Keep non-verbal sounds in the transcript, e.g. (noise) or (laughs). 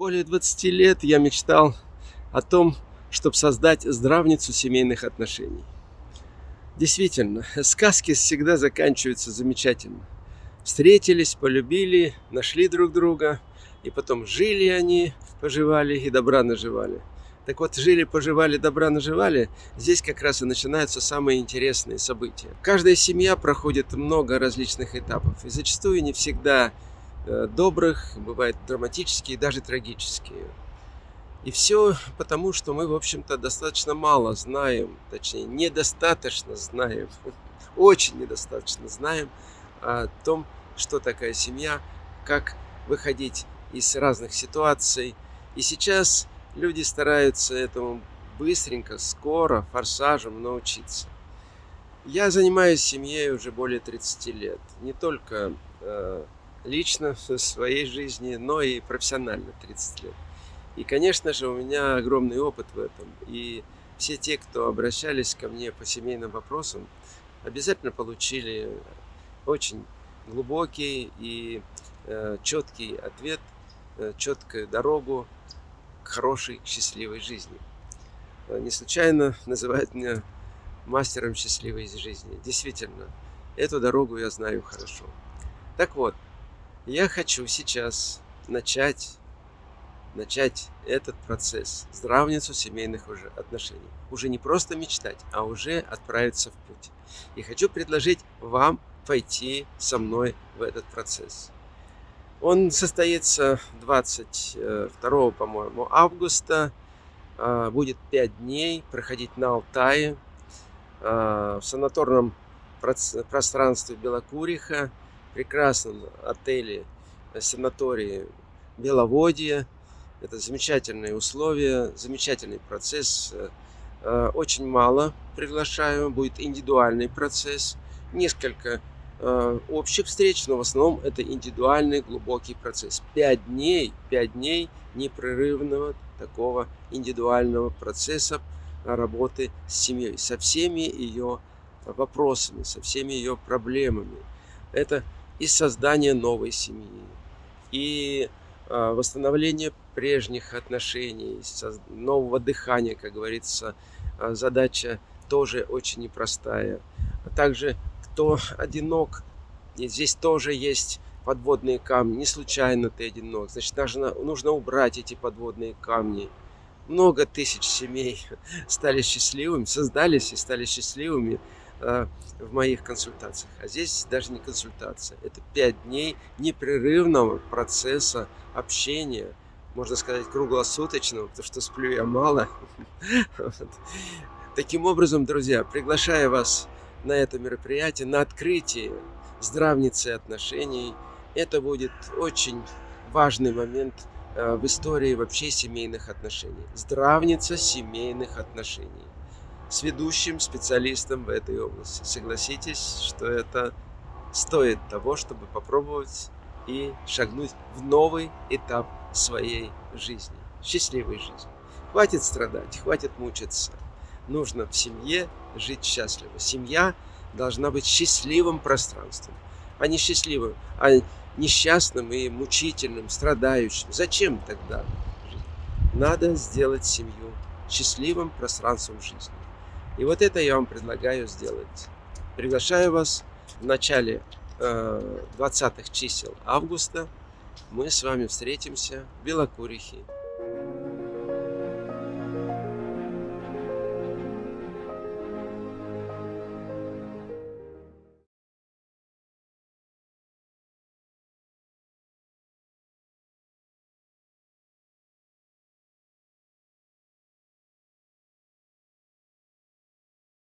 Более 20 лет я мечтал о том, чтобы создать здравницу семейных отношений. Действительно, сказки всегда заканчиваются замечательно. Встретились, полюбили, нашли друг друга, и потом жили они, поживали и добра наживали. Так вот, жили, поживали, добра наживали, здесь как раз и начинаются самые интересные события. Каждая семья проходит много различных этапов, и зачастую не всегда добрых, бывают драматические, даже трагические. И все потому, что мы, в общем-то, достаточно мало знаем, точнее, недостаточно знаем, (laughs) очень недостаточно знаем о том, что такая семья, как выходить из разных ситуаций. И сейчас люди стараются этому быстренько, скоро, форсажем научиться. Я занимаюсь семьей уже более 30 лет. Не только э, лично в своей жизни, но и профессионально 30 лет. И, конечно же, у меня огромный опыт в этом. И все те, кто обращались ко мне по семейным вопросам, обязательно получили очень глубокий и э, четкий ответ, э, четкую дорогу к хорошей, счастливой жизни. Э, не случайно называют меня мастером счастливой жизни. Действительно, эту дорогу я знаю хорошо. Так вот, я хочу сейчас начать, начать этот процесс, здравницу семейных уже отношений. Уже не просто мечтать, а уже отправиться в путь. И хочу предложить вам пойти со мной в этот процесс. Он состоится 22, по-моему, августа. А, будет 5 дней проходить на Алтае, а, в санаторном пространстве Белокуриха прекрасном отеле, э, санатории Беловодье. Это замечательные условия, замечательный процесс. Э, э, очень мало приглашаю, будет индивидуальный процесс. Несколько общих встреч, но в основном это индивидуальный глубокий процесс. Пять дней, пять дней непрерывного такого индивидуального процесса работы с семьей, со всеми ее вопросами, со всеми ее проблемами. Это и создание новой семьи, и а, восстановление прежних отношений, нового дыхания, как говорится, а, задача тоже очень непростая. А также, кто одинок, здесь тоже есть подводные камни. Не случайно ты одинок. Значит, нужно, нужно убрать эти подводные камни. Много тысяч семей (laughs) стали счастливыми, создались и стали счастливыми в моих консультациях. А здесь даже не консультация. Это пять дней непрерывного процесса общения, можно сказать, круглосуточного, потому что сплю я мало. Таким образом, друзья, приглашаю вас на это мероприятие, на открытие здравницы отношений. Это будет очень важный момент э, в истории вообще семейных отношений. Здравница семейных отношений с ведущим специалистом в этой области. Согласитесь, что это стоит того, чтобы попробовать и шагнуть в новый этап своей жизни, счастливой жизни. Хватит страдать, хватит мучиться. Нужно в семье жить счастливо. Семья должна быть счастливым пространством, а не счастливым, а несчастным и мучительным, страдающим. Зачем тогда жить? Надо сделать семью счастливым пространством жизни. И вот это я вам предлагаю сделать. Приглашаю вас в начале э, 20-х чисел августа. Мы с вами встретимся в Белокурихе.